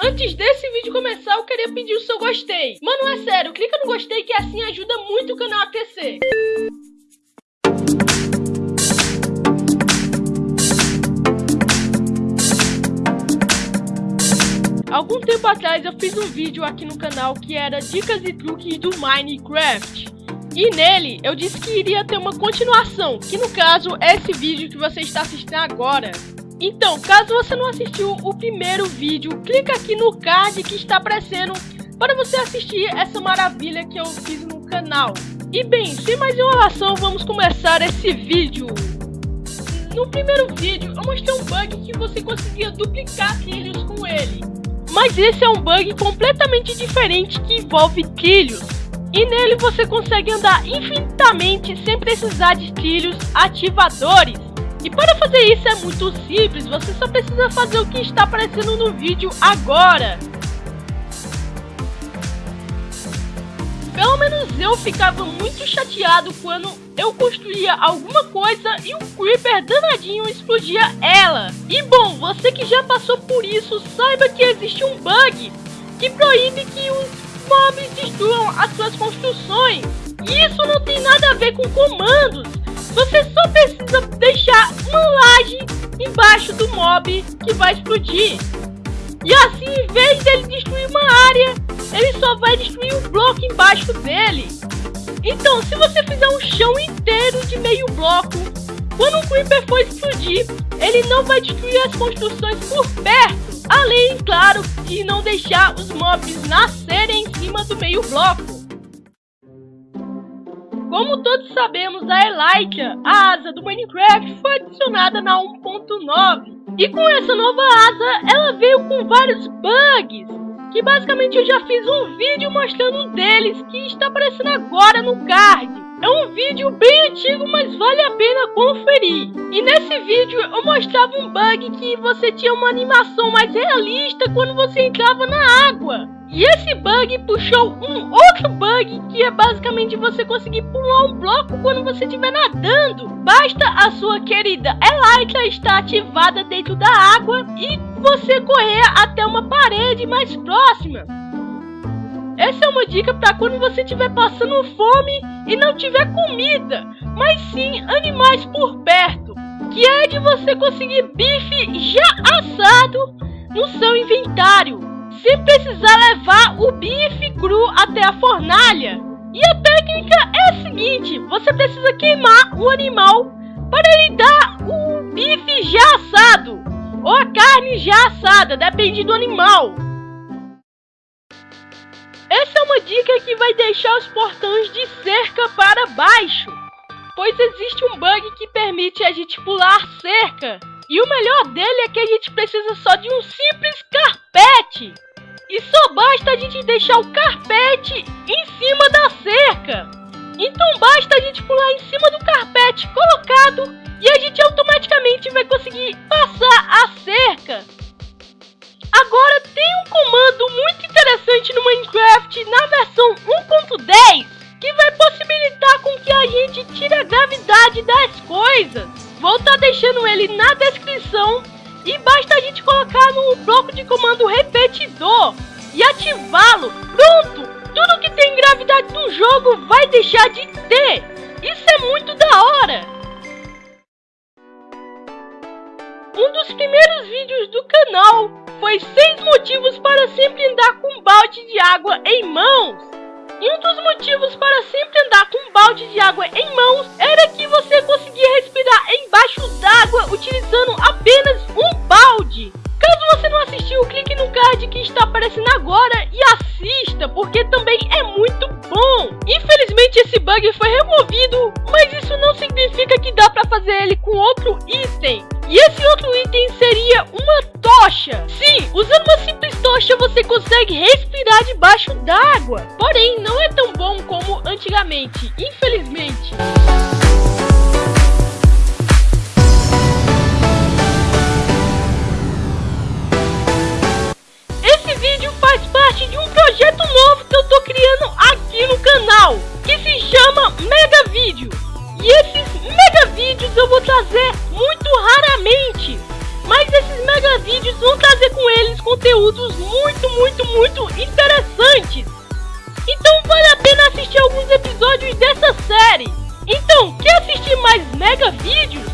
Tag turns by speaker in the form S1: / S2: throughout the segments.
S1: Antes desse vídeo começar, eu queria pedir o seu gostei. Mano, é sério, clica no gostei que assim ajuda muito o canal a crescer. Algum tempo atrás eu fiz um vídeo aqui no canal que era dicas e truques do Minecraft. E nele eu disse que iria ter uma continuação, que no caso é esse vídeo que você está assistindo agora. Então, caso você não assistiu o primeiro vídeo, clica aqui no card que está aparecendo para você assistir essa maravilha que eu fiz no canal. E bem, sem mais enrolação, vamos começar esse vídeo. No primeiro vídeo, eu mostrei um bug que você conseguia duplicar trilhos com ele. Mas esse é um bug completamente diferente que envolve trilhos. E nele você consegue andar infinitamente sem precisar de trilhos ativadores. E para fazer isso é muito simples, você só precisa fazer o que está aparecendo no vídeo agora. Pelo menos eu ficava muito chateado quando eu construía alguma coisa e um creeper danadinho explodia ela. E bom, você que já passou por isso, saiba que existe um bug que proíbe que os mobs destruam as suas construções. E isso não tem nada a ver com comandos. Você só precisa deixar uma laje embaixo do mob que vai explodir. E assim, em vez dele destruir uma área, ele só vai destruir um bloco embaixo dele. Então, se você fizer um chão inteiro de meio bloco, quando o Creeper for explodir, ele não vai destruir as construções por perto. Além, claro, de não deixar os mobs nascerem em cima do meio bloco. Como todos sabemos, a Elytra, a asa do Minecraft, foi adicionada na 1.9. E com essa nova asa, ela veio com vários bugs. Que basicamente eu já fiz um vídeo mostrando um deles que está aparecendo agora no card. É um vídeo bem antigo, mas vale a pena conferir. E nesse vídeo eu mostrava um bug que você tinha uma animação mais realista quando você entrava na água. E esse bug puxou um outro bug que é basicamente você conseguir pular um bloco quando você estiver nadando. Basta a sua querida Elytra estar ativada dentro da água e você correr até uma parede mais próxima. Essa é uma dica para quando você estiver passando fome e não tiver comida, mas sim animais por perto, que é de você conseguir bife já assado no seu inventário sem precisar levar o bife cru até a fornalha. E a técnica é a seguinte: você precisa queimar o animal para ele dar o bife já assado ou a carne já assada, depende do animal. Essa é uma dica que vai deixar os portões de cerca para baixo, pois existe um bug que permite a gente pular cerca. E o melhor dele é que a gente precisa só de um simples basta a gente deixar o carpete em cima da cerca. Então basta a gente pular em cima do carpete colocado e a gente automaticamente vai conseguir passar a cerca. Agora tem um comando muito interessante no Minecraft na versão 1.10 que vai possibilitar com que a gente tire a gravidade das coisas. Vou estar tá deixando ele na descrição e basta a gente colocar no bloco de comando repetidor e ativá-lo. Pronto! Tudo que tem gravidade no jogo vai deixar de ter. Isso é muito da hora. Um dos primeiros vídeos do canal foi 6 motivos para sempre andar com um balde de água em mãos. E um dos motivos para sempre andar com um balde de água em mãos era que você conseguia respirar embaixo d'água utilizando apenas um balde. Caso você não assistiu, clique no card que está aparecendo agora e assista, porque também é muito bom. Infelizmente esse bug foi removido, mas isso não significa que dá para fazer ele com outro item. E esse outro item seria uma tocha. Sim, usando uma simples tocha você consegue respirar debaixo d'água. Porém, não é tão bom como antigamente, infelizmente. Assistir alguns episódios dessa série. Então, quer assistir mais mega vídeos?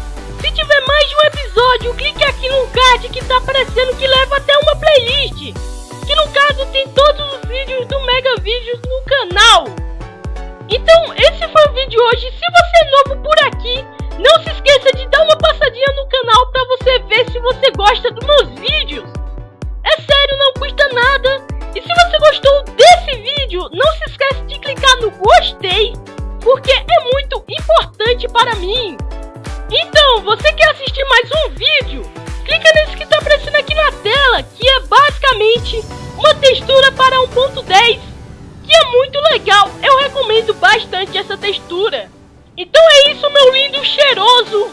S1: Se tiver mais de um episódio, clique aqui no card que tá aparecendo que leva até uma playlist. Que no caso tem todos os vídeos do Mega Vídeos no canal. Então, esse foi o vídeo hoje. Se você é novo por aqui, não se esqueça de dar uma passadinha no canal para você ver se você gosta dos meus vídeos. Gostei, porque é muito importante para mim. Então, você quer assistir mais um vídeo? Clica nesse que está aparecendo aqui na tela, que é basicamente uma textura para 1.10, que é muito legal. Eu recomendo bastante essa textura. Então é isso, meu lindo cheiroso.